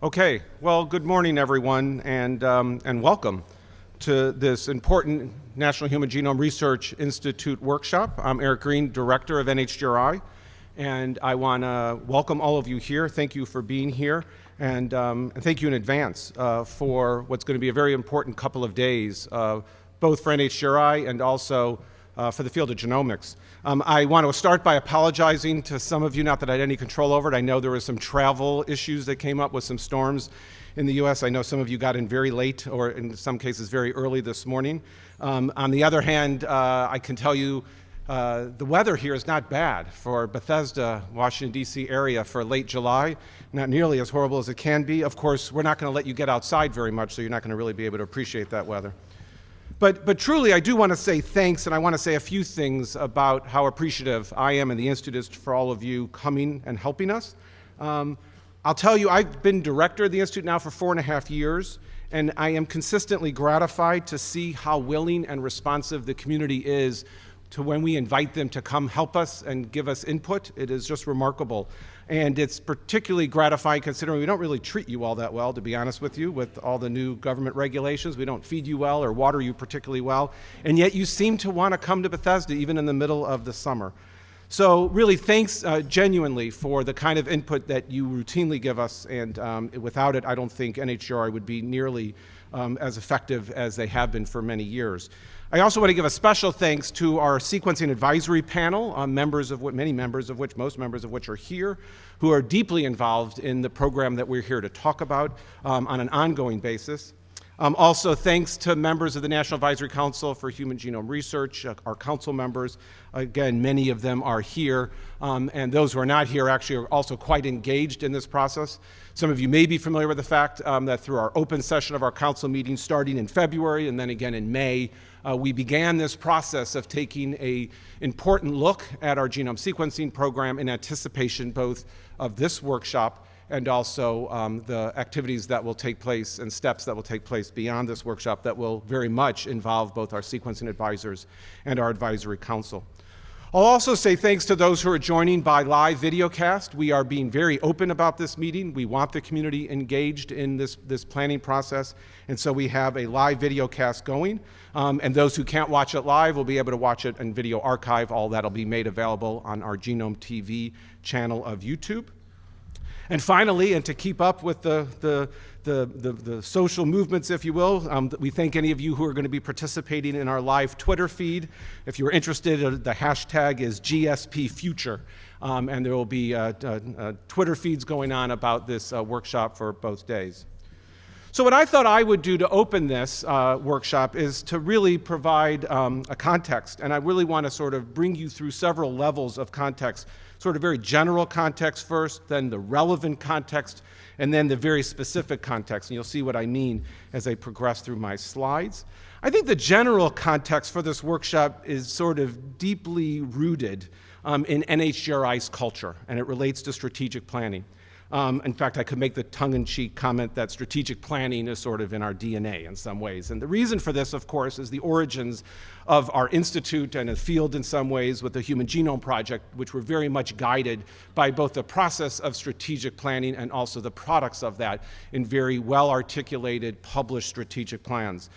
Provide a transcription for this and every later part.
Okay, well, good morning, everyone, and, um, and welcome to this important National Human Genome Research Institute workshop. I'm Eric Green, Director of NHGRI, and I want to welcome all of you here. Thank you for being here, and, um, and thank you in advance uh, for what's going to be a very important couple of days, uh, both for NHGRI and also uh, for the field of genomics. Um, I want to start by apologizing to some of you, not that I had any control over it. I know there were some travel issues that came up with some storms in the U.S. I know some of you got in very late, or in some cases very early this morning. Um, on the other hand, uh, I can tell you uh, the weather here is not bad for Bethesda, Washington, D.C. area for late July. Not nearly as horrible as it can be. Of course, we're not going to let you get outside very much, so you're not going to really be able to appreciate that weather. But, but truly, I do want to say thanks, and I want to say a few things about how appreciative I am and the Institute is for all of you coming and helping us. Um, I'll tell you, I've been director of the Institute now for four and a half years, and I am consistently gratified to see how willing and responsive the community is to when we invite them to come help us and give us input. It is just remarkable. And it's particularly gratifying considering we don't really treat you all that well, to be honest with you, with all the new government regulations. We don't feed you well or water you particularly well. And yet you seem to want to come to Bethesda even in the middle of the summer. So really thanks uh, genuinely for the kind of input that you routinely give us. And um, without it, I don't think NHGRI would be nearly um, as effective as they have been for many years. I also want to give a special thanks to our sequencing advisory panel, uh, members of what, many members of which, most members of which are here, who are deeply involved in the program that we're here to talk about um, on an ongoing basis. Um, also, thanks to members of the National Advisory Council for Human Genome Research, uh, our council members. Again, many of them are here, um, and those who are not here actually are also quite engaged in this process. Some of you may be familiar with the fact um, that through our open session of our council meeting starting in February and then again in May, uh, we began this process of taking a important look at our genome sequencing program in anticipation both of this workshop and also um, the activities that will take place and steps that will take place beyond this workshop that will very much involve both our sequencing advisors and our advisory council. I'll also say thanks to those who are joining by live videocast. We are being very open about this meeting. We want the community engaged in this, this planning process, and so we have a live videocast going. Um, and those who can't watch it live will be able to watch it in video archive. All that will be made available on our Genome TV channel of YouTube. And finally, and to keep up with the, the, the, the, the social movements, if you will, um, we thank any of you who are going to be participating in our live Twitter feed. If you're interested, uh, the hashtag is GSP Future. Um, and there will be uh, uh, uh, Twitter feeds going on about this uh, workshop for both days. So what I thought I would do to open this uh, workshop is to really provide um, a context, and I really want to sort of bring you through several levels of context sort of very general context first, then the relevant context, and then the very specific context. And you'll see what I mean as I progress through my slides. I think the general context for this workshop is sort of deeply rooted um, in NHGRI's culture, and it relates to strategic planning. Um, in fact, I could make the tongue-in-cheek comment that strategic planning is sort of in our DNA in some ways. And the reason for this, of course, is the origins of our institute and a field in some ways with the Human Genome Project, which were very much guided by both the process of strategic planning and also the products of that in very well-articulated, published strategic plans.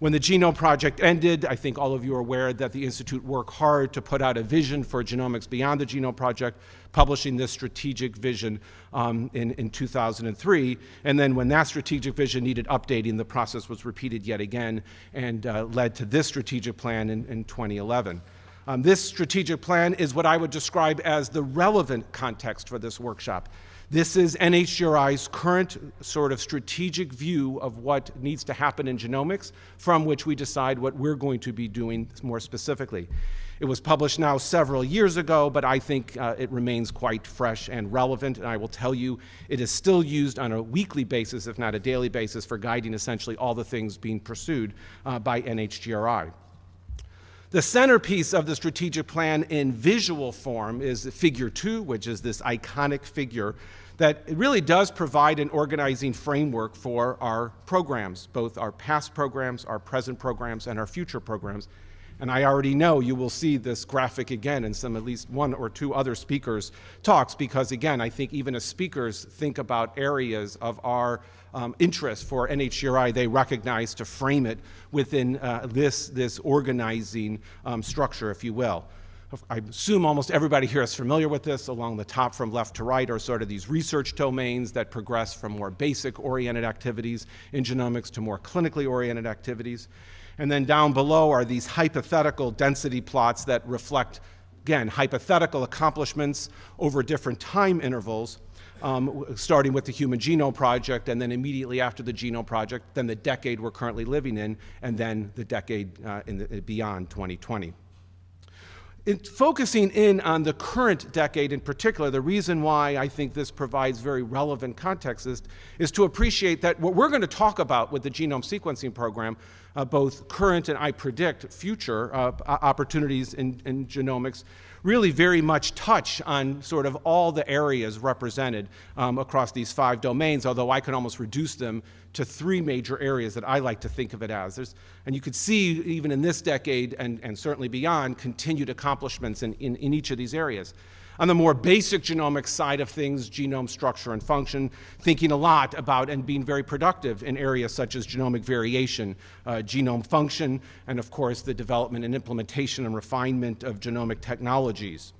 When the Genome Project ended, I think all of you are aware that the Institute worked hard to put out a vision for genomics beyond the Genome Project, publishing this strategic vision um, in, in 2003. And then when that strategic vision needed updating, the process was repeated yet again and uh, led to this strategic plan in, in 2011. Um, this strategic plan is what I would describe as the relevant context for this workshop. This is NHGRI's current sort of strategic view of what needs to happen in genomics, from which we decide what we're going to be doing more specifically. It was published now several years ago, but I think uh, it remains quite fresh and relevant, and I will tell you it is still used on a weekly basis, if not a daily basis, for guiding essentially all the things being pursued uh, by NHGRI. The centerpiece of the strategic plan in visual form is figure two, which is this iconic figure that it really does provide an organizing framework for our programs, both our past programs, our present programs, and our future programs. And I already know you will see this graphic again in some at least one or two other speakers' talks because, again, I think even as speakers think about areas of our um, interest for NHGRI, they recognize to frame it within uh, this, this organizing um, structure, if you will. I assume almost everybody here is familiar with this. Along the top from left to right are sort of these research domains that progress from more basic oriented activities in genomics to more clinically oriented activities. And then down below are these hypothetical density plots that reflect, again, hypothetical accomplishments over different time intervals. Um, starting with the Human Genome Project, and then immediately after the Genome Project, then the decade we're currently living in, and then the decade uh, in the, beyond 2020 in focusing in on the current decade in particular, the reason why I think this provides very relevant context is, is to appreciate that what we're going to talk about with the genome sequencing program, uh, both current and I predict future uh, opportunities in, in genomics, really very much touch on sort of all the areas represented um, across these five domains, although I can almost reduce them to three major areas that I like to think of it as. There's, and you could see, even in this decade and, and certainly beyond, continued accomplishments in, in, in each of these areas. On the more basic genomic side of things, genome structure and function, thinking a lot about and being very productive in areas such as genomic variation, uh, genome function, and of course the development and implementation and refinement of genomic technologies.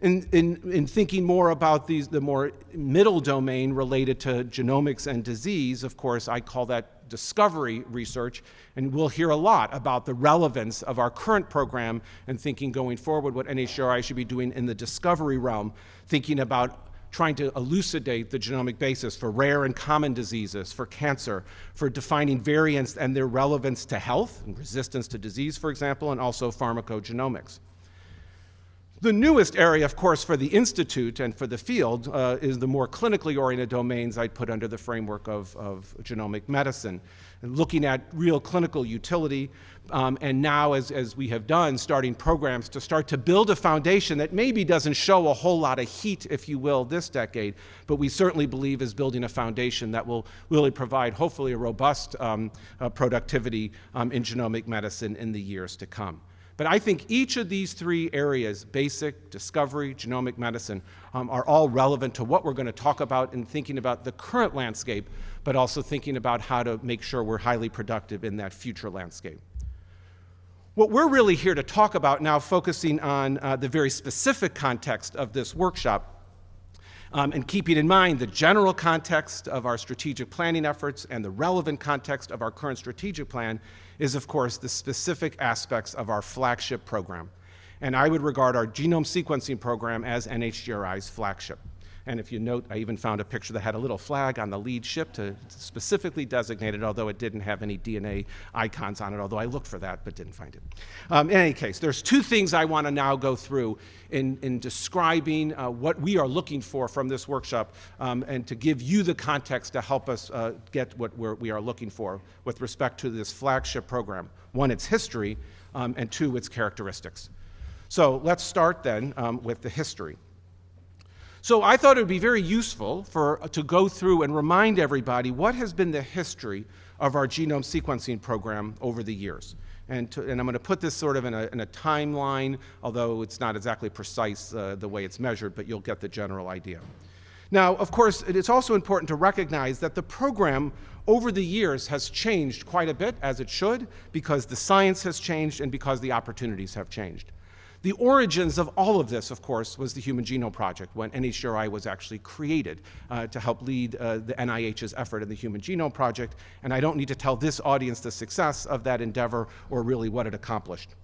In, in, in, thinking more about these, the more middle domain related to genomics and disease, of course, I call that discovery research, and we'll hear a lot about the relevance of our current program and thinking going forward what NHGRI should be doing in the discovery realm, thinking about trying to elucidate the genomic basis for rare and common diseases, for cancer, for defining variants and their relevance to health and resistance to disease, for example, and also pharmacogenomics. The newest area, of course, for the Institute and for the field uh, is the more clinically oriented domains I'd put under the framework of, of genomic medicine, and looking at real clinical utility, um, and now, as, as we have done, starting programs to start to build a foundation that maybe doesn't show a whole lot of heat, if you will, this decade, but we certainly believe is building a foundation that will really provide, hopefully, a robust um, uh, productivity um, in genomic medicine in the years to come. But I think each of these three areas, basic, discovery, genomic medicine, um, are all relevant to what we're going to talk about in thinking about the current landscape, but also thinking about how to make sure we're highly productive in that future landscape. What we're really here to talk about now, focusing on uh, the very specific context of this workshop, um, and keeping in mind the general context of our strategic planning efforts and the relevant context of our current strategic plan, is, of course, the specific aspects of our flagship program. And I would regard our genome sequencing program as NHGRI's flagship. And if you note, I even found a picture that had a little flag on the lead ship to specifically designate it, although it didn't have any DNA icons on it, although I looked for that but didn't find it. Um, in any case, there's two things I want to now go through in, in describing uh, what we are looking for from this workshop um, and to give you the context to help us uh, get what we're, we are looking for with respect to this flagship program. One, its history, um, and two, its characteristics. So let's start then um, with the history. So I thought it would be very useful for, to go through and remind everybody what has been the history of our genome sequencing program over the years. And, to, and I'm going to put this sort of in a, in a timeline, although it's not exactly precise uh, the way it's measured, but you'll get the general idea. Now, of course, it is also important to recognize that the program over the years has changed quite a bit, as it should, because the science has changed and because the opportunities have changed. The origins of all of this, of course, was the Human Genome Project when NHGRI was actually created uh, to help lead uh, the NIH's effort in the Human Genome Project. And I don't need to tell this audience the success of that endeavor or really what it accomplished.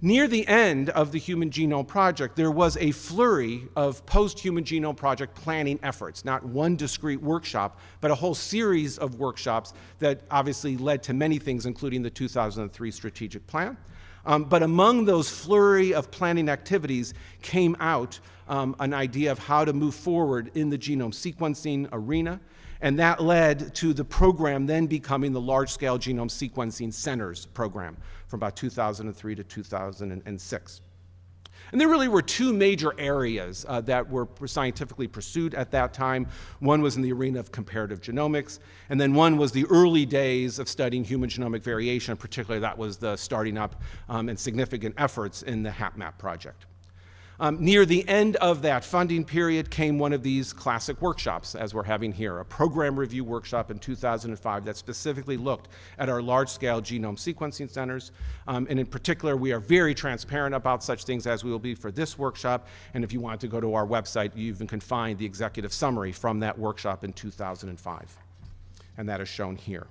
Near the end of the Human Genome Project, there was a flurry of post-Human Genome Project planning efforts, not one discrete workshop, but a whole series of workshops that obviously led to many things, including the 2003 Strategic Plan. Um, but among those flurry of planning activities came out um, an idea of how to move forward in the genome sequencing arena. And that led to the program then becoming the Large Scale Genome Sequencing Centers program from about 2003 to 2006. And there really were two major areas uh, that were scientifically pursued at that time. One was in the arena of comparative genomics, and then one was the early days of studying human genomic variation, particularly that was the starting up um, and significant efforts in the HapMap project. Um, near the end of that funding period came one of these classic workshops, as we're having here, a program review workshop in 2005 that specifically looked at our large-scale genome sequencing centers. Um, and in particular, we are very transparent about such things as we will be for this workshop. And if you want to go to our website, you even can find the executive summary from that workshop in 2005. And that is shown here.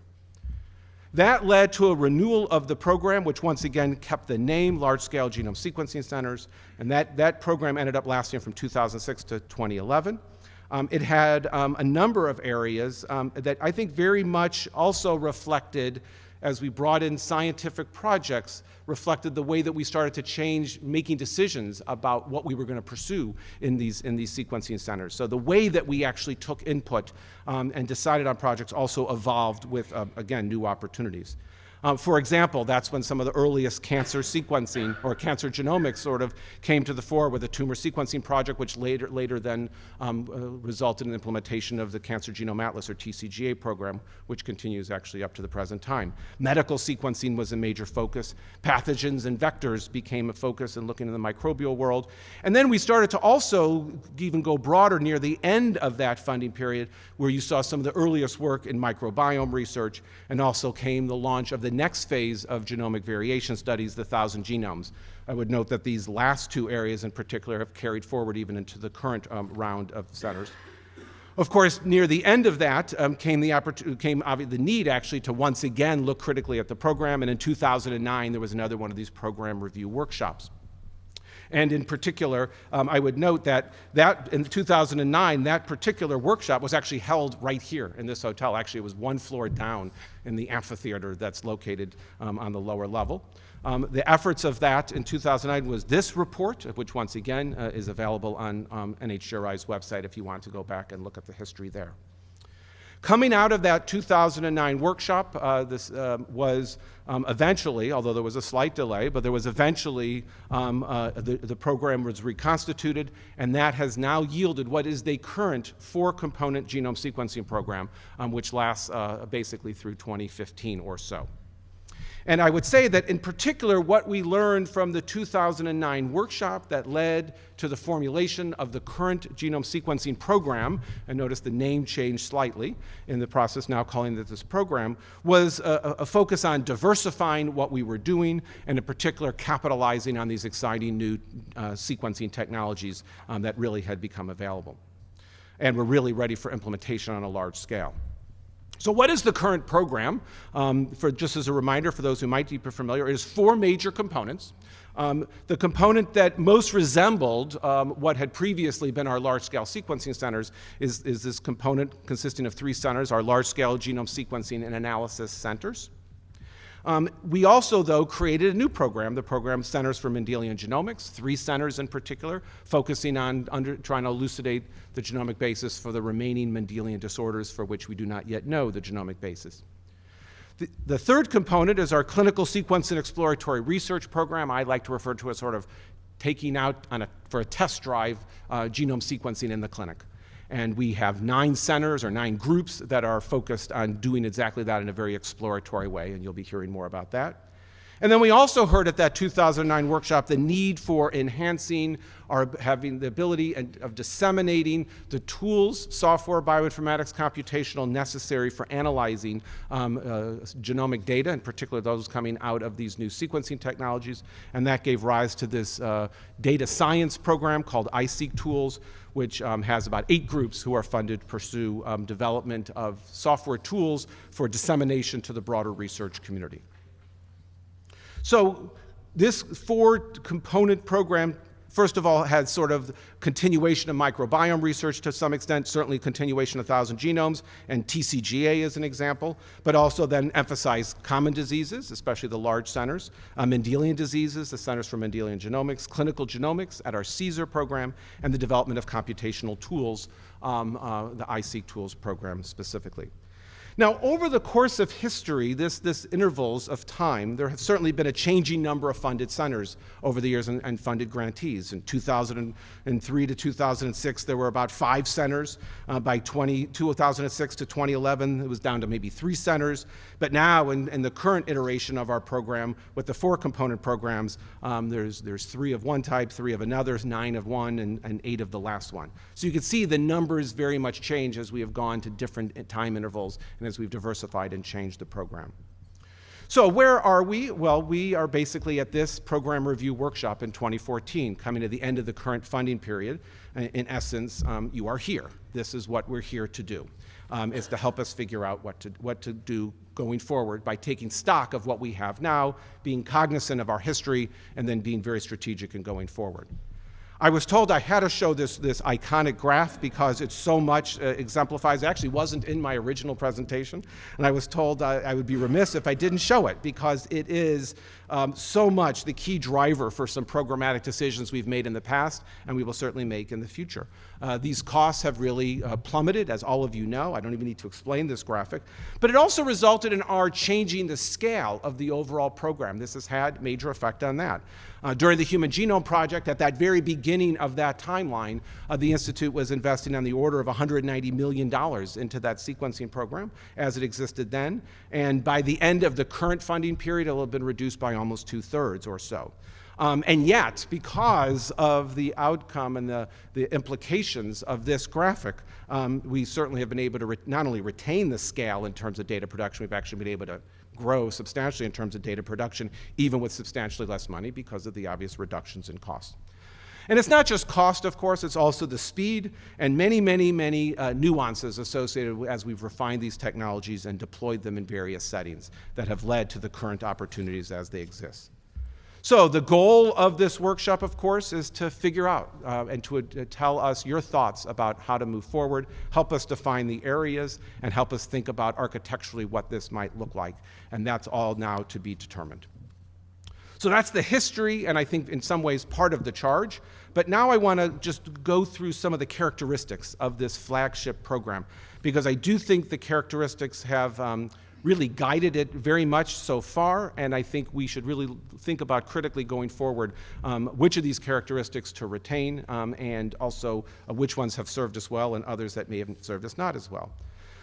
That led to a renewal of the program, which once again kept the name Large Scale Genome Sequencing Centers, and that, that program ended up lasting from 2006 to 2011. Um, it had um, a number of areas um, that I think very much also reflected as we brought in scientific projects reflected the way that we started to change making decisions about what we were going to pursue in these, in these sequencing centers. So the way that we actually took input um, and decided on projects also evolved with, uh, again, new opportunities. Um, for example, that's when some of the earliest cancer sequencing or cancer genomics sort of came to the fore with the tumor sequencing project, which later, later then um, uh, resulted in implementation of the Cancer Genome Atlas or TCGA program, which continues actually up to the present time. Medical sequencing was a major focus. Pathogens and vectors became a focus in looking in the microbial world. And then we started to also even go broader near the end of that funding period, where you saw some of the earliest work in microbiome research, and also came the launch of the next phase of genomic variation studies, the thousand genomes. I would note that these last two areas in particular have carried forward even into the current um, round of centers. Of course, near the end of that um, came, the, came the need actually to once again look critically at the program, and in 2009 there was another one of these program review workshops. And in particular, um, I would note that, that in 2009, that particular workshop was actually held right here in this hotel. Actually, it was one floor down in the amphitheater that's located um, on the lower level. Um, the efforts of that in 2009 was this report, which once again uh, is available on um, NHGRI's website if you want to go back and look at the history there. Coming out of that 2009 workshop, uh, this uh, was um, eventually, although there was a slight delay, but there was eventually, um, uh, the, the program was reconstituted, and that has now yielded what is the current four-component genome sequencing program, um, which lasts uh, basically through 2015 or so. And I would say that in particular, what we learned from the 2009 workshop that led to the formulation of the current genome sequencing program, and notice the name changed slightly in the process now calling it this program, was a, a focus on diversifying what we were doing, and in particular capitalizing on these exciting new uh, sequencing technologies um, that really had become available. And were really ready for implementation on a large scale. So what is the current program? Um, for just as a reminder for those who might be familiar, it is four major components. Um, the component that most resembled um, what had previously been our large-scale sequencing centers is, is this component consisting of three centers, our large-scale genome sequencing and analysis centers. Um, we also, though, created a new program, the program Centers for Mendelian Genomics, three centers in particular, focusing on under, trying to elucidate the genomic basis for the remaining Mendelian disorders for which we do not yet know the genomic basis. The, the third component is our clinical sequence and exploratory research program. I like to refer to as sort of taking out a, for a test drive uh, genome sequencing in the clinic. And we have nine centers or nine groups that are focused on doing exactly that in a very exploratory way, and you'll be hearing more about that. And then we also heard at that 2009 workshop the need for enhancing our having the ability and, of disseminating the tools, software, bioinformatics, computational necessary for analyzing um, uh, genomic data, in particular those coming out of these new sequencing technologies. And that gave rise to this uh, data science program called iSeq Tools, which um, has about eight groups who are funded to pursue um, development of software tools for dissemination to the broader research community. So this four component program first of all, had sort of continuation of microbiome research to some extent, certainly continuation of Thousand Genomes, and TCGA is an example, but also then emphasize common diseases, especially the large centers, uh, Mendelian diseases, the Centers for Mendelian Genomics, clinical genomics at our CSER program, and the development of computational tools, um, uh, the iSeq tools program specifically. Now, over the course of history, this, this intervals of time, there has certainly been a changing number of funded centers over the years and, and, funded grantees. In 2003 to 2006, there were about five centers. Uh, by 20, 2006 to 2011, it was down to maybe three centers. But now, in, in the current iteration of our program, with the four component programs, um, there's, there's three of one type, three of another, nine of one, and, and eight of the last one. So you can see the numbers very much change as we have gone to different time intervals as we've diversified and changed the program. So where are we? Well, we are basically at this program review workshop in 2014, coming to the end of the current funding period. In essence, um, you are here. This is what we're here to do, um, is to help us figure out what to, what to do going forward by taking stock of what we have now, being cognizant of our history, and then being very strategic in going forward. I was told I had to show this, this iconic graph because it so much uh, exemplifies. It actually wasn't in my original presentation, and I was told I, I would be remiss if I didn't show it because it is um, so much the key driver for some programmatic decisions we've made in the past and we will certainly make in the future. Uh, these costs have really uh, plummeted, as all of you know. I don't even need to explain this graphic. But it also resulted in our changing the scale of the overall program. This has had major effect on that. Uh, during the Human Genome Project, at that very beginning of that timeline, uh, the Institute was investing on the order of $190 million into that sequencing program as it existed then. And by the end of the current funding period, it will have been reduced by almost two-thirds or so. Um, and yet, because of the outcome and the, the implications of this graphic, um, we certainly have been able to not only retain the scale in terms of data production, we've actually been able to grow substantially in terms of data production, even with substantially less money because of the obvious reductions in cost. And it's not just cost, of course, it's also the speed and many, many, many uh, nuances associated as we've refined these technologies and deployed them in various settings that have led to the current opportunities as they exist. So the goal of this workshop, of course, is to figure out uh, and to uh, tell us your thoughts about how to move forward, help us define the areas, and help us think about architecturally what this might look like. And that's all now to be determined. So that's the history, and I think in some ways part of the charge. But now I want to just go through some of the characteristics of this flagship program, because I do think the characteristics have um, really guided it very much so far, and I think we should really think about critically going forward um, which of these characteristics to retain um, and also uh, which ones have served us well and others that may have served us not as well.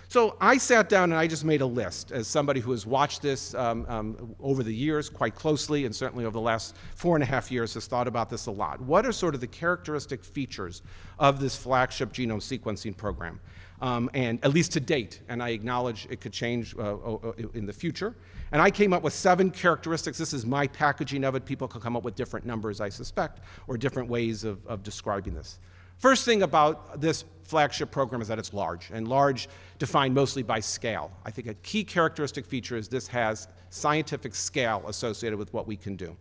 So I sat down and I just made a list as somebody who has watched this um, um, over the years quite closely and certainly over the last four and a half years has thought about this a lot. What are sort of the characteristic features of this flagship genome sequencing program? Um, and at least to date, and I acknowledge it could change uh, in the future. And I came up with seven characteristics. This is my packaging of it. People can come up with different numbers, I suspect, or different ways of, of describing this. First thing about this flagship program is that it's large, and large defined mostly by scale. I think a key characteristic feature is this has scientific scale associated with what we can do.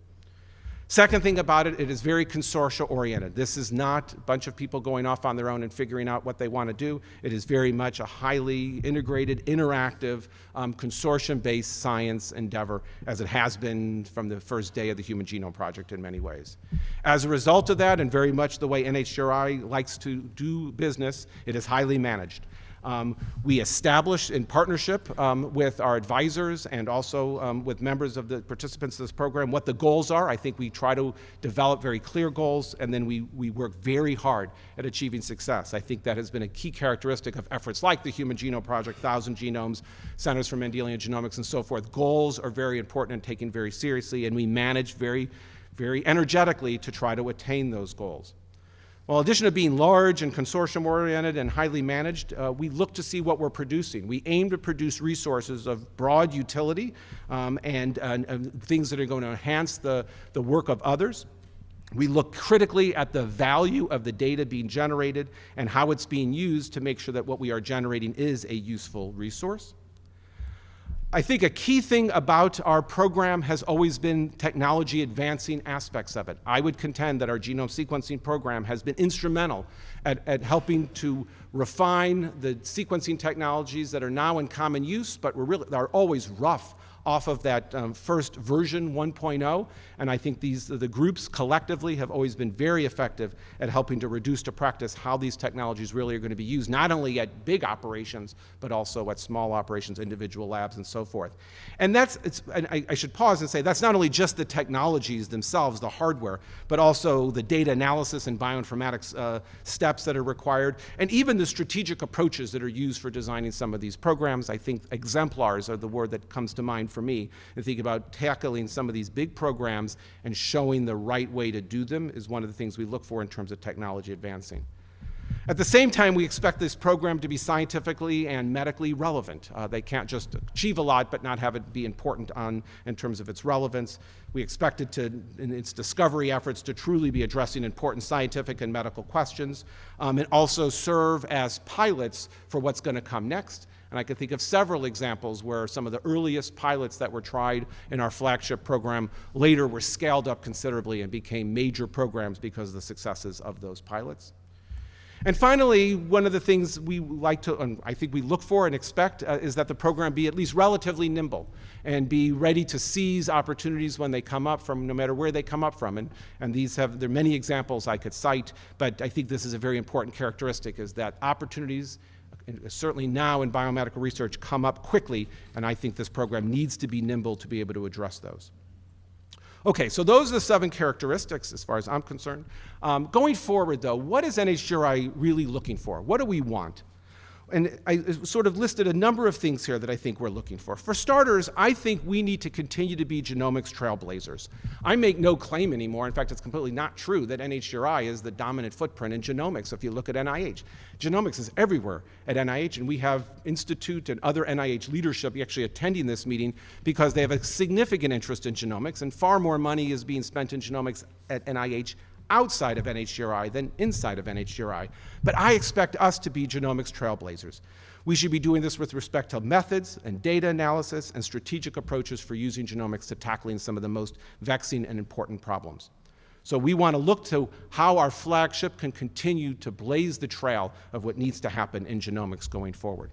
Second thing about it, it is very consortia oriented. This is not a bunch of people going off on their own and figuring out what they want to do. It is very much a highly integrated, interactive, um, consortium-based science endeavor, as it has been from the first day of the Human Genome Project in many ways. As a result of that, and very much the way NHGRI likes to do business, it is highly managed. Um, we establish in partnership um, with our advisors and also um, with members of the participants of this program what the goals are. I think we try to develop very clear goals and then we, we work very hard at achieving success. I think that has been a key characteristic of efforts like the Human Genome Project, Thousand Genomes, Centers for Mendelian Genomics and so forth. Goals are very important and taken very seriously and we manage very, very energetically to try to attain those goals. Well, in addition to being large and consortium oriented and highly managed, uh, we look to see what we're producing. We aim to produce resources of broad utility um, and, and, and, things that are going to enhance the, the work of others. We look critically at the value of the data being generated and how it's being used to make sure that what we are generating is a useful resource. I think a key thing about our program has always been technology advancing aspects of it. I would contend that our genome sequencing program has been instrumental at, at helping to refine the sequencing technologies that are now in common use, but were really, are always rough off of that um, first version 1.0. And I think these, the groups collectively have always been very effective at helping to reduce to practice how these technologies really are going to be used, not only at big operations, but also at small operations, individual labs, and so forth. And that's, it's, and I, I should pause and say, that's not only just the technologies themselves, the hardware, but also the data analysis and bioinformatics uh, steps that are required, and even the strategic approaches that are used for designing some of these programs. I think exemplars are the word that comes to mind for me and think about tackling some of these big programs and showing the right way to do them is one of the things we look for in terms of technology advancing. At the same time, we expect this program to be scientifically and medically relevant. Uh, they can't just achieve a lot but not have it be important on, in terms of its relevance. We expect it to, in its discovery efforts, to truly be addressing important scientific and medical questions um, and also serve as pilots for what's going to come next and I can think of several examples where some of the earliest pilots that were tried in our flagship program later were scaled up considerably and became major programs because of the successes of those pilots. And finally, one of the things we like to, and I think we look for and expect, uh, is that the program be at least relatively nimble and be ready to seize opportunities when they come up from no matter where they come up from. And, and these have, there are many examples I could cite, but I think this is a very important characteristic is that opportunities certainly now in biomedical research, come up quickly, and I think this program needs to be nimble to be able to address those. Okay, so those are the seven characteristics as far as I'm concerned. Um, going forward, though, what is NHGRI really looking for? What do we want? And I sort of listed a number of things here that I think we're looking for. For starters, I think we need to continue to be genomics trailblazers. I make no claim anymore, in fact, it's completely not true that NHGRI is the dominant footprint in genomics if you look at NIH. Genomics is everywhere at NIH, and we have Institute and other NIH leadership actually attending this meeting because they have a significant interest in genomics, and far more money is being spent in genomics at NIH outside of NHGRI than inside of NHGRI. But I expect us to be genomics trailblazers. We should be doing this with respect to methods and data analysis and strategic approaches for using genomics to tackling some of the most vexing and important problems. So we want to look to how our flagship can continue to blaze the trail of what needs to happen in genomics going forward.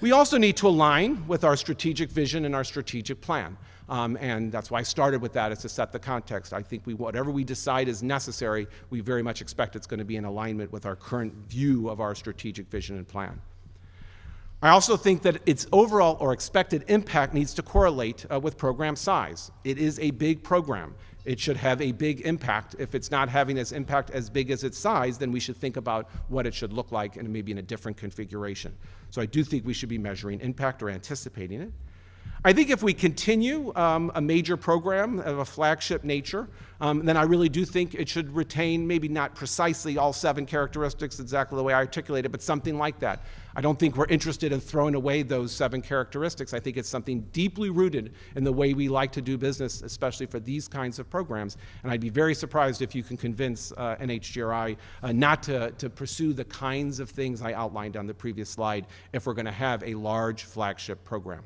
We also need to align with our strategic vision and our strategic plan. Um, and that's why I started with that, is to set the context. I think we, whatever we decide is necessary, we very much expect it's going to be in alignment with our current view of our strategic vision and plan. I also think that its overall or expected impact needs to correlate uh, with program size. It is a big program. It should have a big impact. If it's not having its impact as big as its size, then we should think about what it should look like and maybe in a different configuration. So I do think we should be measuring impact or anticipating it. I think if we continue um, a major program of a flagship nature, um, then I really do think it should retain maybe not precisely all seven characteristics exactly the way I articulated, but something like that. I don't think we're interested in throwing away those seven characteristics. I think it's something deeply rooted in the way we like to do business, especially for these kinds of programs. And I'd be very surprised if you can convince uh, NHGRI uh, not to, to pursue the kinds of things I outlined on the previous slide if we're going to have a large flagship program.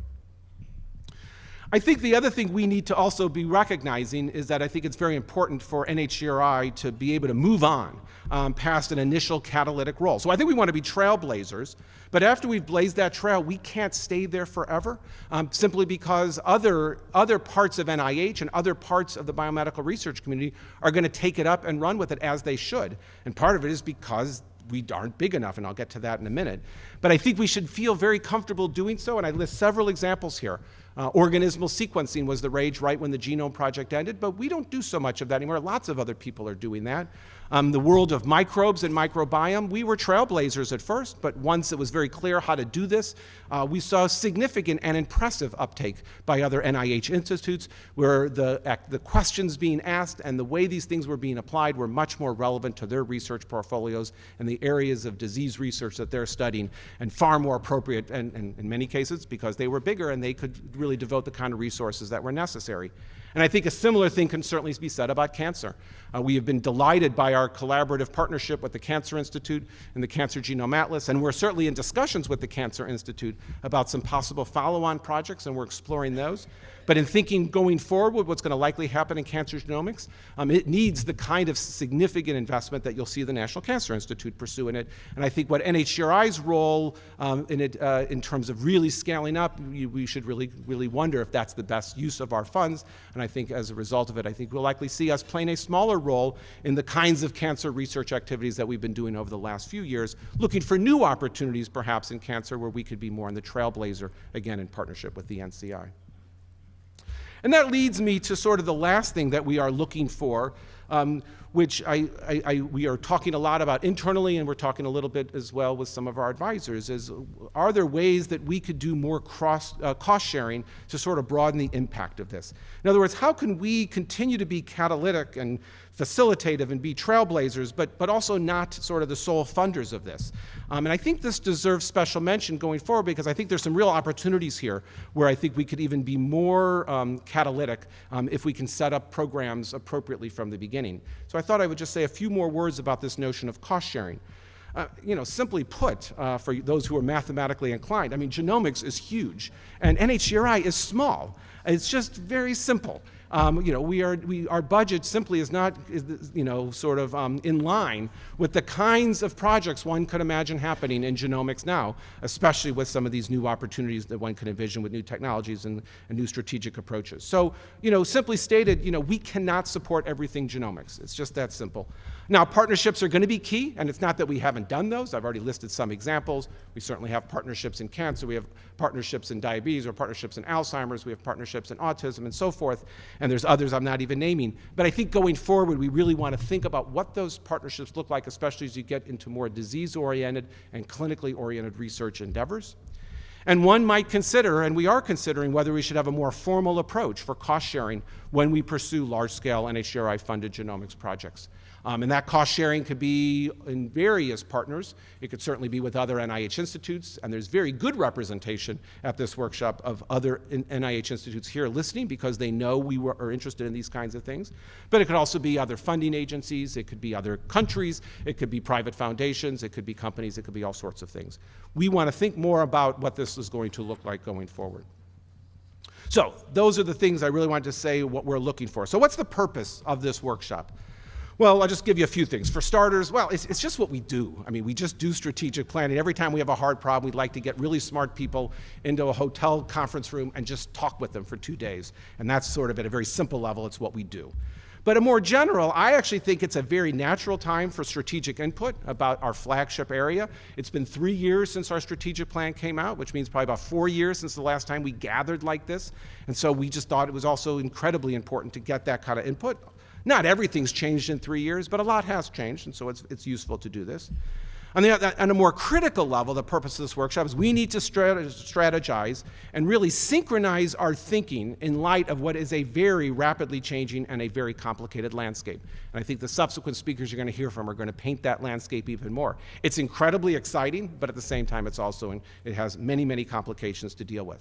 I think the other thing we need to also be recognizing is that I think it's very important for NHGRI to be able to move on um, past an initial catalytic role. So I think we want to be trailblazers, but after we've blazed that trail, we can't stay there forever um, simply because other, other parts of NIH and other parts of the biomedical research community are going to take it up and run with it as they should. And part of it is because we aren't big enough, and I'll get to that in a minute. But I think we should feel very comfortable doing so, and I list several examples here uh, organismal sequencing was the rage right when the Genome Project ended, but we don't do so much of that anymore. Lots of other people are doing that. Um, the world of microbes and microbiome, we were trailblazers at first, but once it was very clear how to do this, uh, we saw significant and impressive uptake by other NIH institutes where the, the questions being asked and the way these things were being applied were much more relevant to their research portfolios and the areas of disease research that they're studying and far more appropriate and, and in many cases because they were bigger and they could really devote the kind of resources that were necessary. And I think a similar thing can certainly be said about cancer. Uh, we have been delighted by our collaborative partnership with the Cancer Institute and the Cancer Genome Atlas, and we're certainly in discussions with the Cancer Institute about some possible follow-on projects, and we're exploring those. But in thinking going forward what's going to likely happen in cancer genomics, um, it needs the kind of significant investment that you'll see the National Cancer Institute pursue in it. And I think what NHGRI's role um, in it, uh, in terms of really scaling up, we, we, should really, really wonder if that's the best use of our funds. And I think as a result of it, I think we'll likely see us playing a smaller role in the kinds of cancer research activities that we've been doing over the last few years, looking for new opportunities perhaps in cancer where we could be more in the trailblazer, again in partnership with the NCI. And that leads me to sort of the last thing that we are looking for, um, which I, I, I, we are talking a lot about internally, and we're talking a little bit as well with some of our advisors, is are there ways that we could do more cross, uh, cost sharing to sort of broaden the impact of this? In other words, how can we continue to be catalytic and facilitative and be trailblazers, but, but also not sort of the sole funders of this. Um, and I think this deserves special mention going forward because I think there's some real opportunities here where I think we could even be more um, catalytic um, if we can set up programs appropriately from the beginning. So I thought I would just say a few more words about this notion of cost sharing. Uh, you know, simply put, uh, for those who are mathematically inclined, I mean, genomics is huge, and NHGRI is small. It's just very simple. Um, you know, we are, we, our budget simply is not, is, you know, sort of um, in line with the kinds of projects one could imagine happening in genomics now, especially with some of these new opportunities that one could envision with new technologies and, and new strategic approaches. So, you know, simply stated, you know, we cannot support everything genomics. It's just that simple. Now, partnerships are going to be key, and it's not that we haven't done those. I've already listed some examples. We certainly have partnerships in cancer. We have partnerships in diabetes or partnerships in Alzheimer's. We have partnerships in autism and so forth. And there's others I'm not even naming. But I think going forward, we really want to think about what those partnerships look like, especially as you get into more disease-oriented and clinically oriented research endeavors. And one might consider, and we are considering, whether we should have a more formal approach for cost sharing when we pursue large-scale NHGRI-funded genomics projects. Um, and that cost sharing could be in various partners. It could certainly be with other NIH institutes, and there's very good representation at this workshop of other NIH institutes here listening because they know we were, are interested in these kinds of things. But it could also be other funding agencies, it could be other countries, it could be private foundations, it could be companies, it could be all sorts of things. We want to think more about what this is going to look like going forward. So those are the things I really wanted to say what we're looking for. So what's the purpose of this workshop? Well, I'll just give you a few things. For starters, well, it's, it's, just what we do. I mean, we just do strategic planning. Every time we have a hard problem, we'd like to get really smart people into a hotel conference room and just talk with them for two days. And that's sort of at a very simple level, it's what we do. But a more general, I actually think it's a very natural time for strategic input about our flagship area. It's been three years since our strategic plan came out, which means probably about four years since the last time we gathered like this. And so we just thought it was also incredibly important to get that kind of input. Not everything's changed in three years, but a lot has changed, and so it's, it's useful to do this. On, the, uh, on a more critical level, the purpose of this workshop is we need to strategize and really synchronize our thinking in light of what is a very rapidly changing and a very complicated landscape. And I think the subsequent speakers you're going to hear from are going to paint that landscape even more. It's incredibly exciting, but at the same time, it's also, in, it has many, many complications to deal with.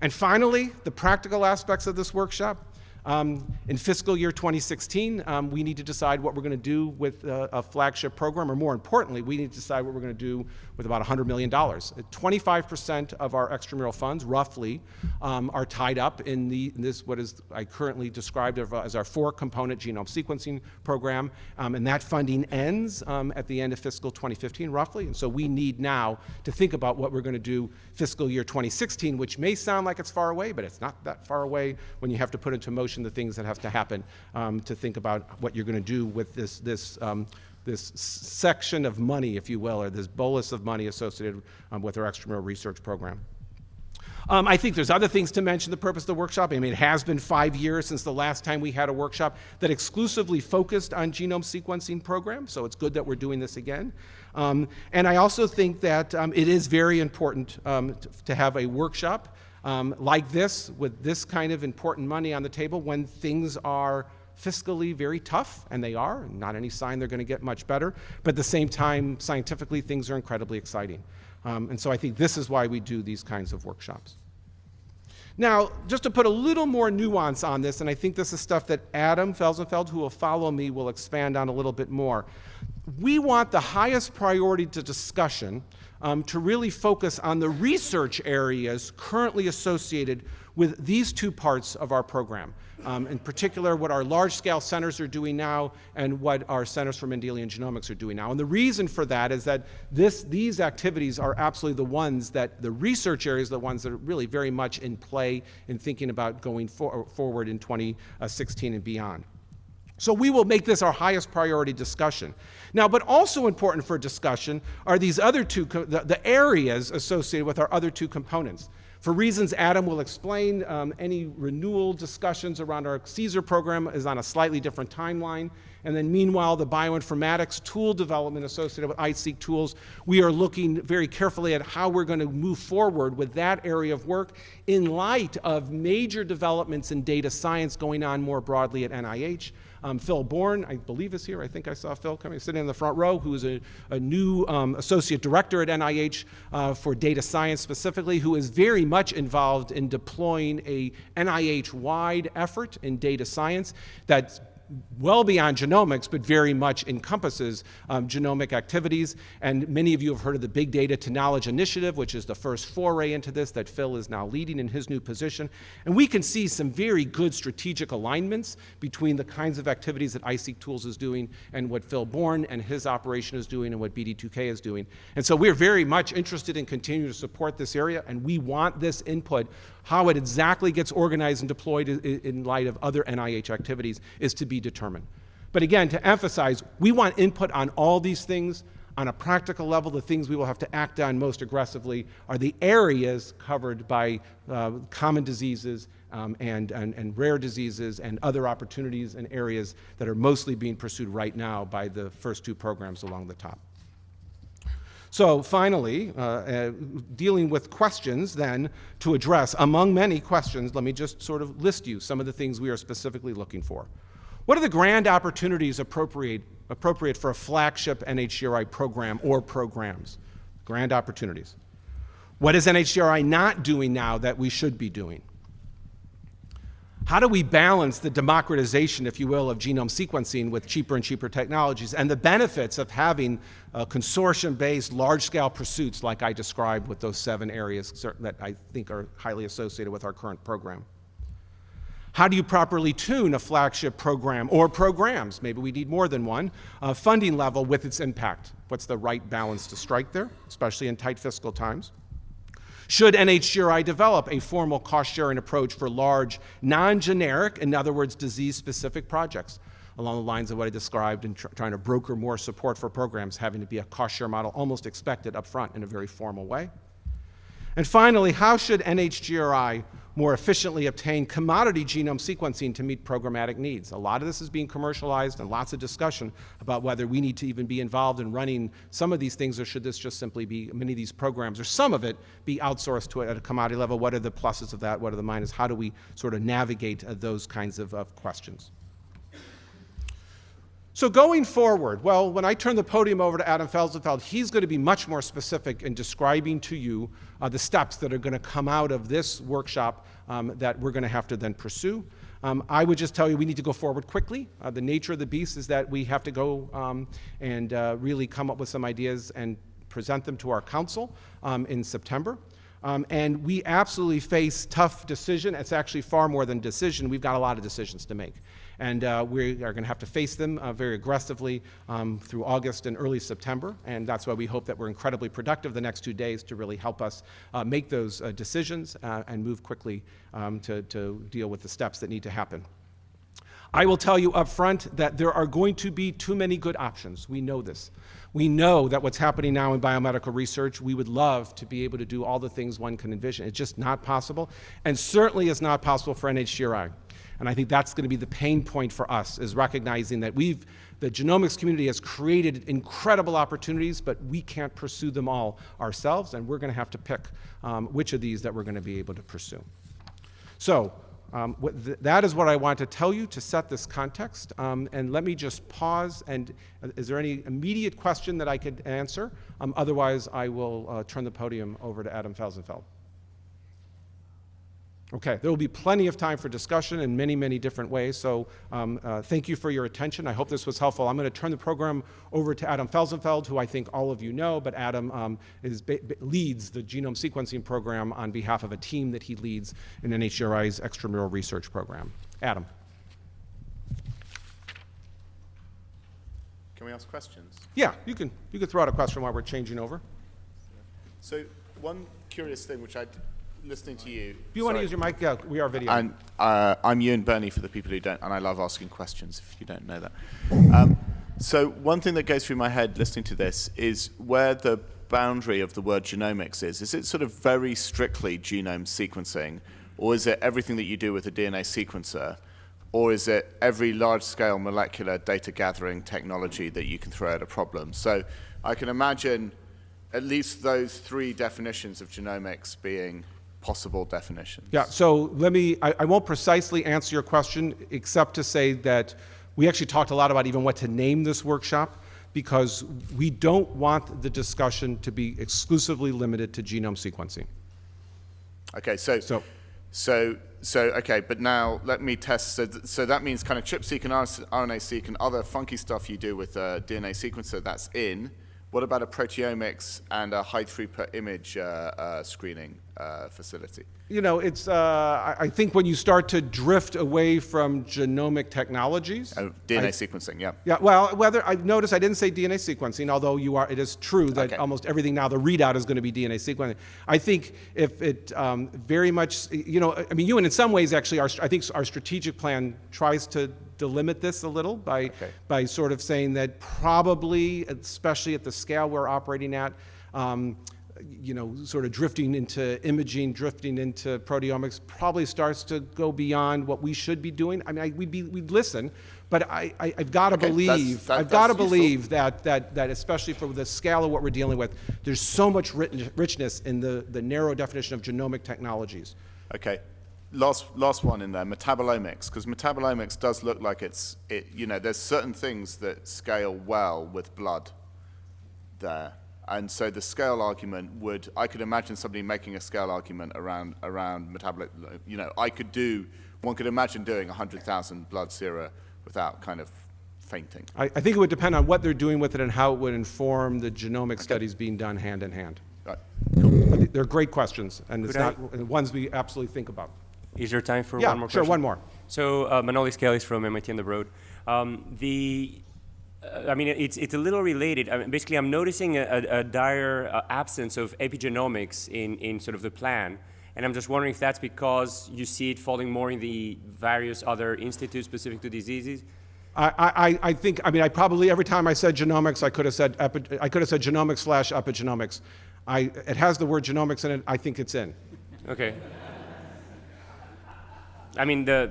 And finally, the practical aspects of this workshop. Um, in fiscal year 2016, um, we need to decide what we're going to do with uh, a flagship program, or more importantly, we need to decide what we're going to do with about $100 million. 25% of our extramural funds, roughly, um, are tied up in, the, in this, what is I currently described as our four-component genome sequencing program, um, and that funding ends um, at the end of fiscal 2015, roughly, and so we need now to think about what we're going to do fiscal year 2016, which may sound like it's far away, but it's not that far away when you have to put into motion the things that have to happen um, to think about what you're going to do with this, this um, this section of money, if you will, or this bolus of money associated um, with our extramural research program. Um, I think there's other things to mention the purpose of the workshop. I mean, it has been five years since the last time we had a workshop that exclusively focused on genome sequencing program, so it's good that we're doing this again. Um, and I also think that um, it is very important um, to, to, have a workshop um, like this with this kind of important money on the table when things are fiscally very tough, and they are, not any sign they're going to get much better, but at the same time, scientifically, things are incredibly exciting. Um, and so I think this is why we do these kinds of workshops. Now, just to put a little more nuance on this, and I think this is stuff that Adam Felsenfeld, who will follow me, will expand on a little bit more. We want the highest priority to discussion um, to really focus on the research areas currently associated with these two parts of our program. Um, in particular, what our large-scale centers are doing now and what our Centers for Mendelian Genomics are doing now. And the reason for that is that this, these activities are absolutely the ones that, the research areas are the ones that are really very much in play in thinking about going for, forward in 2016 and beyond. So we will make this our highest priority discussion. Now, but also important for discussion are these other two, the, the areas associated with our other two components. For reasons Adam will explain, um, any renewal discussions around our CSER program is on a slightly different timeline. And then meanwhile, the bioinformatics tool development associated with iSeq tools, we are looking very carefully at how we're going to move forward with that area of work in light of major developments in data science going on more broadly at NIH. Um, Phil Bourne, I believe is here. I think I saw Phil coming, sitting in the front row, who is a, a new um, associate director at NIH uh, for data science specifically, who is very much involved in deploying a NIH-wide effort in data science that's well beyond genomics, but very much encompasses um, genomic activities. And many of you have heard of the Big Data to Knowledge Initiative, which is the first foray into this that Phil is now leading in his new position. And we can see some very good strategic alignments between the kinds of activities that iSeq Tools is doing and what Phil Bourne and his operation is doing and what BD2K is doing. And so we're very much interested in continuing to support this area, and we want this input how it exactly gets organized and deployed in light of other NIH activities is to be determined. But again, to emphasize, we want input on all these things. On a practical level, the things we will have to act on most aggressively are the areas covered by uh, common diseases um, and, and, and rare diseases and other opportunities and areas that are mostly being pursued right now by the first two programs along the top. So finally, uh, uh, dealing with questions then to address, among many questions, let me just sort of list you some of the things we are specifically looking for. What are the grand opportunities appropriate, appropriate for a flagship NHGRI program or programs? Grand opportunities. What is NHGRI not doing now that we should be doing? How do we balance the democratization, if you will, of genome sequencing with cheaper and cheaper technologies and the benefits of having consortium-based large-scale pursuits like I described with those seven areas that I think are highly associated with our current program? How do you properly tune a flagship program or programs? Maybe we need more than one. Uh, funding level with its impact. What's the right balance to strike there, especially in tight fiscal times? Should NHGRI develop a formal cost-sharing approach for large, non-generic, in other words, disease-specific projects? along the lines of what I described in tr trying to broker more support for programs, having to be a cost share model almost expected up front in a very formal way. And finally, how should NHGRI more efficiently obtain commodity genome sequencing to meet programmatic needs. A lot of this is being commercialized and lots of discussion about whether we need to even be involved in running some of these things or should this just simply be many of these programs or some of it be outsourced to at a commodity level. What are the pluses of that? What are the minuses? How do we sort of navigate uh, those kinds of, of questions? So going forward, well, when I turn the podium over to Adam Felsenfeld, he's going to be much more specific in describing to you uh, the steps that are going to come out of this workshop um, that we're going to have to then pursue. Um, I would just tell you we need to go forward quickly. Uh, the nature of the beast is that we have to go um, and uh, really come up with some ideas and present them to our council um, in September. Um, and we absolutely face tough decision. It's actually far more than decision. We've got a lot of decisions to make. And uh, we are going to have to face them uh, very aggressively um, through August and early September. And that's why we hope that we're incredibly productive the next two days to really help us uh, make those uh, decisions uh, and move quickly um, to, to deal with the steps that need to happen. I will tell you up front that there are going to be too many good options. We know this. We know that what's happening now in biomedical research, we would love to be able to do all the things one can envision. It's just not possible, and certainly is not possible for NHGRI. And I think that's going to be the pain point for us, is recognizing that we've, the genomics community has created incredible opportunities, but we can't pursue them all ourselves, and we're going to have to pick um, which of these that we're going to be able to pursue. So um, th that is what I want to tell you to set this context. Um, and let me just pause. And uh, is there any immediate question that I could answer? Um, otherwise, I will uh, turn the podium over to Adam Felsenfeld. Okay, there will be plenty of time for discussion in many, many different ways. So um, uh, thank you for your attention. I hope this was helpful. I'm going to turn the program over to Adam Felsenfeld, who I think all of you know, but Adam um, is leads the genome sequencing program on behalf of a team that he leads in NHGRI's extramural research program. Adam. Can we ask questions? Yeah, you can, you can throw out a question while we're changing over. So one curious thing, which I, listening to you. If you want to use your mic, yeah, we are video. And uh, I'm Ewan Birney for the people who don't, and I love asking questions if you don't know that. Um, so one thing that goes through my head listening to this is where the boundary of the word genomics is. Is it sort of very strictly genome sequencing, or is it everything that you do with a DNA sequencer, or is it every large-scale molecular data gathering technology that you can throw at a problem? So I can imagine at least those three definitions of genomics being possible definitions. Yeah, so let me, I, I won't precisely answer your question except to say that we actually talked a lot about even what to name this workshop because we don't want the discussion to be exclusively limited to genome sequencing. Okay, so, So- so, so, okay, but now let me test. So, th- so that means kind of ChIP-seq and RNA-seq and other funky stuff you do with a DNA sequencer, that's in. What about a proteomics and a high-throughput image uh, uh, screening uh, facility? You know, it's, uh, I, I think when you start to drift away from genomic technologies. Oh, DNA I- sequencing, yeah. Yeah, well, whether I've noticed I didn't say DNA sequencing, although you are, it is true that Okay. almost everything now the readout is going to be DNA sequencing. I think if it um, very much, you know, I mean, you and in some ways actually, our, I think our strategic plan tries to delimit this a little by Okay. by sort of saying that probably, especially at the scale we're operating at. Um, you know, sort of drifting into imaging, drifting into proteomics, probably starts to go beyond what we should be doing. I mean, I, we'd be, we'd listen, but I, I, I've got to Okay, that's- believe, that- I've got to believe that, that, that especially for the scale of what we're dealing with, there's so much rich- richness in the, the narrow definition of genomic technologies. Okay. Last, last one in there, metabolomics, because metabolomics does look like it's, it, you know, there's certain things that scale well with blood there. And so the scale argument would, I could imagine somebody making a scale argument around, around metabolic, you know, I could do, one could imagine doing 100,000 blood sera without kind of fainting. I, I think it would depend on what they're doing with it and how it would inform the genomic studies being done hand in hand. Right. But they're great questions, and it's I- not, ones we absolutely think about. Is there time for Yeah, one more question? sure, one more. So uh, Manolis Kellis from MIT on the road. Um, the, I mean, it's, it's a little related. I mean, basically, I'm noticing a, a, a dire uh, absence of epigenomics in, in sort of the plan. And I'm just wondering if that's because you see it falling more in the various other institutes specific to diseases. I, I, I think, I mean, I probably, every time I said genomics, I could have said, epi, I could have said genomics slash epigenomics. I, it has the word genomics in it, I think it's in. Okay. I mean, the,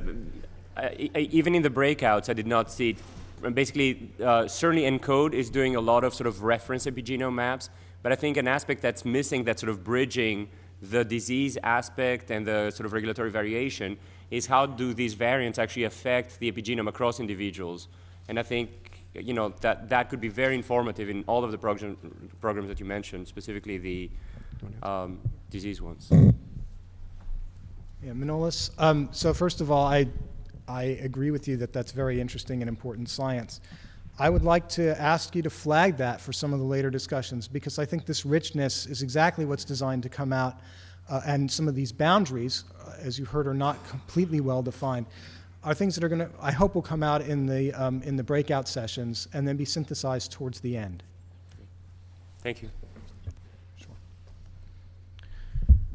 uh, even in the breakouts, I did not see it. Basically, uh, certainly ENCODE is doing a lot of sort of reference epigenome maps, but I think an aspect that's missing, that's sort of bridging the disease aspect and the sort of regulatory variation, is how do these variants actually affect the epigenome across individuals? And I think, you know, that, that could be very informative in all of the program, programs that you mentioned, specifically the um, disease ones. Yeah, Manolis. Um, so first of all, I, I agree with you that that's very interesting and important science. I would like to ask you to flag that for some of the later discussions because I think this richness is exactly what's designed to come out, uh, and some of these boundaries, uh, as you heard, are not completely well defined. Are things that are going to, I hope, will come out in the um, in the breakout sessions and then be synthesized towards the end. Thank you.